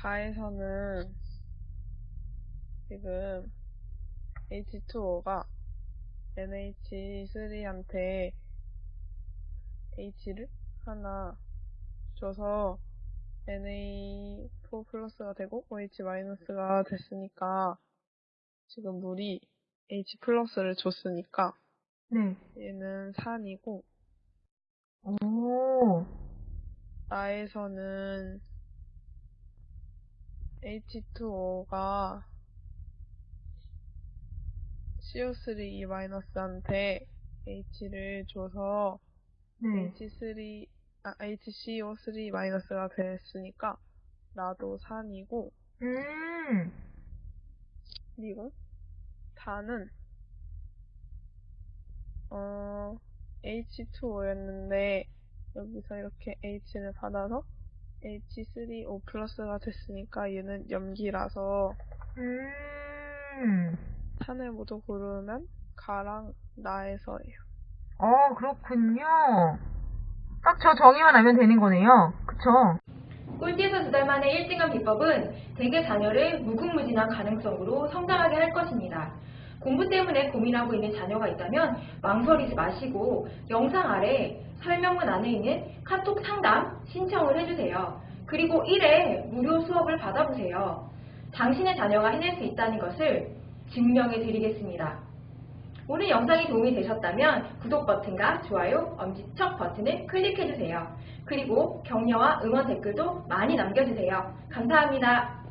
가에서는 지금 H2O가 NH3한테 H를 하나 줘서 NA4 플러스가 되고 OH 마이너스가 됐으니까 지금 물이 H 플러스를 줬으니까 네. 얘는 산이고 오. 나에서는 H2O가 CO3-한테 H를 줘서 네. H3, 아, HCO3-가 됐으니까 나도 산이고 음. 그리고 단은 어 H2O였는데 여기서 이렇게 H를 받아서 H3O 플러스가 됐으니까 얘는 염기라서 음. 탄을 모두 고르면 가랑 나에서예요. 어, 그렇군요. 딱 저 정의만 알면 되는 거네요. 그쵸? 꼴찌에서 두 달 만에 1등한 비법은 대개 자녀를 무궁무진한 가능성으로 성장하게 할 것입니다. 공부 때문에 고민하고 있는 자녀가 있다면 망설이지 마시고 영상 아래 설명문 안에 있는 카톡 상담 신청을 해주세요. 그리고 1회 무료 수업을 받아보세요. 당신의 자녀가 해낼 수 있다는 것을 증명해 드리겠습니다. 오늘 영상이 도움이 되셨다면 구독 버튼과 좋아요, 엄지척 버튼을 클릭해주세요. 그리고 격려와 응원 댓글도 많이 남겨주세요. 감사합니다.